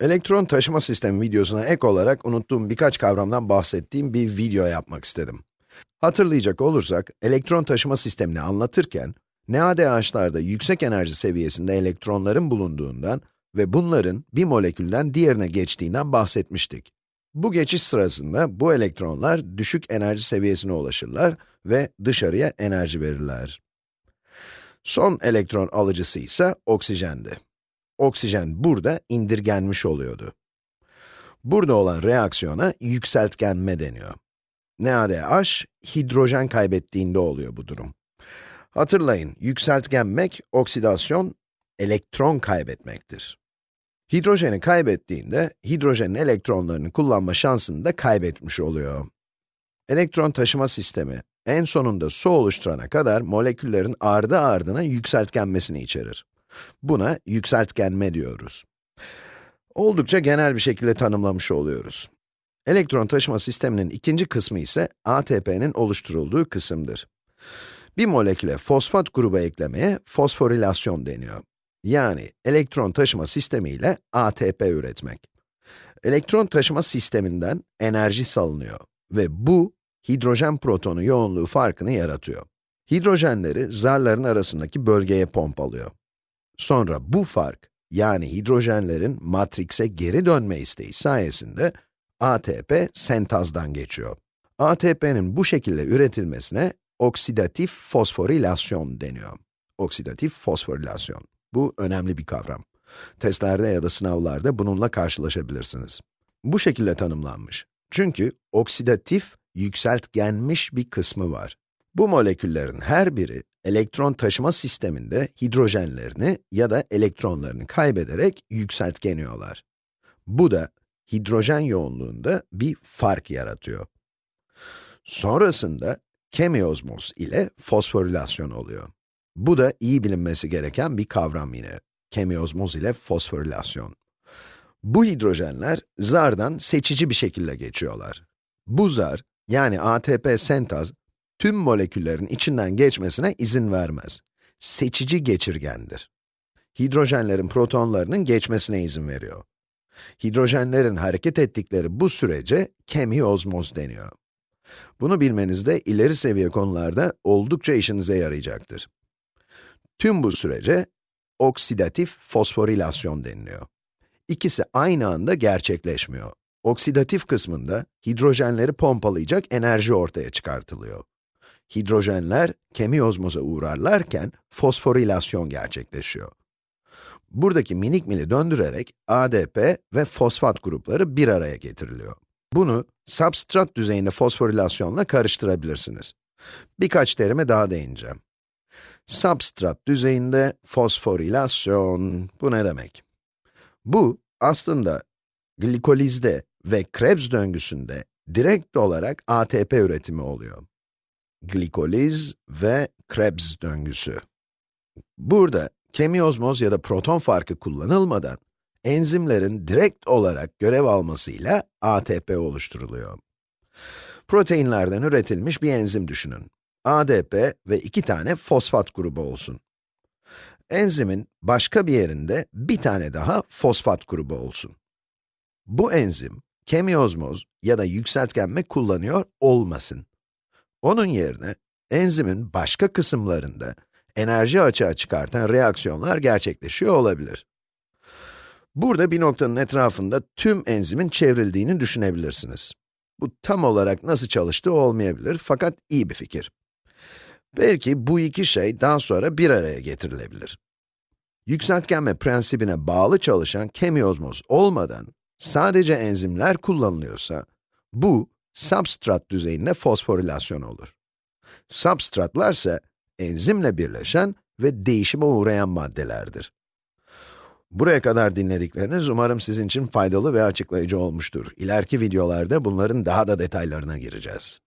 Elektron taşıma sistemi videosuna ek olarak unuttuğum birkaç kavramdan bahsettiğim bir video yapmak istedim. Hatırlayacak olursak, elektron taşıma sistemini anlatırken, NADH'larda yüksek enerji seviyesinde elektronların bulunduğundan ve bunların bir molekülden diğerine geçtiğinden bahsetmiştik. Bu geçiş sırasında bu elektronlar düşük enerji seviyesine ulaşırlar ve dışarıya enerji verirler. Son elektron alıcısı ise oksijendi oksijen burada indirgenmiş oluyordu. Burada olan reaksiyona yükseltgenme deniyor. NaDH, hidrojen kaybettiğinde oluyor bu durum. Hatırlayın, yükseltgenmek, oksidasyon, elektron kaybetmektir. Hidrojeni kaybettiğinde, hidrojenin elektronlarını kullanma şansını da kaybetmiş oluyor. Elektron taşıma sistemi, en sonunda su oluşturana kadar moleküllerin ardı ardına yükseltgenmesini içerir. Buna yükseltgenme diyoruz. Oldukça genel bir şekilde tanımlamış oluyoruz. Elektron taşıma sisteminin ikinci kısmı ise ATP'nin oluşturulduğu kısımdır. Bir moleküle fosfat grubu eklemeye fosforilasyon deniyor. Yani elektron taşıma sistemi ile ATP üretmek. Elektron taşıma sisteminden enerji salınıyor ve bu, hidrojen protonu yoğunluğu farkını yaratıyor. Hidrojenleri zarların arasındaki bölgeye pompalıyor. Sonra bu fark, yani hidrojenlerin matrikse geri dönme isteği sayesinde ATP sentazdan geçiyor. ATP'nin bu şekilde üretilmesine oksidatif fosforilasyon deniyor. Oksidatif fosforilasyon. Bu önemli bir kavram. Testlerde ya da sınavlarda bununla karşılaşabilirsiniz. Bu şekilde tanımlanmış. Çünkü oksidatif, yükseltgenmiş bir kısmı var. Bu moleküllerin her biri elektron taşıma sisteminde hidrojenlerini ya da elektronlarını kaybederek yükseltgeniyorlar. Bu da hidrojen yoğunluğunda bir fark yaratıyor. Sonrasında kemiozmoz ile fosforilasyon oluyor. Bu da iyi bilinmesi gereken bir kavram yine. Kemiozmoz ile fosforilasyon. Bu hidrojenler zardan seçici bir şekilde geçiyorlar. Bu zar, yani ATP sentaz, tüm moleküllerin içinden geçmesine izin vermez. Seçici geçirgendir. Hidrojenlerin protonlarının geçmesine izin veriyor. Hidrojenlerin hareket ettikleri bu sürece kemiozmoz deniyor. Bunu bilmeniz de ileri seviye konularda oldukça işinize yarayacaktır. Tüm bu sürece oksidatif fosforilasyon deniliyor. İkisi aynı anda gerçekleşmiyor. Oksidatif kısmında hidrojenleri pompalayacak enerji ortaya çıkartılıyor hidrojenler kemiozmoza uğrarlarken fosforilasyon gerçekleşiyor. Buradaki minik mili döndürerek ADP ve fosfat grupları bir araya getiriliyor. Bunu substrat düzeyinde fosforilasyonla karıştırabilirsiniz. Birkaç terime daha değineceğim. Substrat düzeyinde fosforilasyon, bu ne demek? Bu, aslında glikolizde ve Krebs döngüsünde direkt olarak ATP üretimi oluyor glikoliz ve Krebs döngüsü. Burada kemiozmoz ya da proton farkı kullanılmadan enzimlerin direkt olarak görev almasıyla ATP oluşturuluyor. Proteinlerden üretilmiş bir enzim düşünün. ADP ve iki tane fosfat grubu olsun. Enzimin başka bir yerinde bir tane daha fosfat grubu olsun. Bu enzim, kemiozmoz ya da yükseltgenme kullanıyor olmasın. Onun yerine, enzimin başka kısımlarında enerji açığa çıkartan reaksiyonlar gerçekleşiyor olabilir. Burada bir noktanın etrafında tüm enzimin çevrildiğini düşünebilirsiniz. Bu tam olarak nasıl çalıştığı olmayabilir fakat iyi bir fikir. Belki bu iki şey daha sonra bir araya getirilebilir. Yükseltgenme prensibine bağlı çalışan kemiozmoz olmadan sadece enzimler kullanılıyorsa, bu substrat düzeyinde fosforilasyon olur. Substratlar ise enzimle birleşen ve değişime uğrayan maddelerdir. Buraya kadar dinledikleriniz umarım sizin için faydalı ve açıklayıcı olmuştur. İleriki videolarda bunların daha da detaylarına gireceğiz.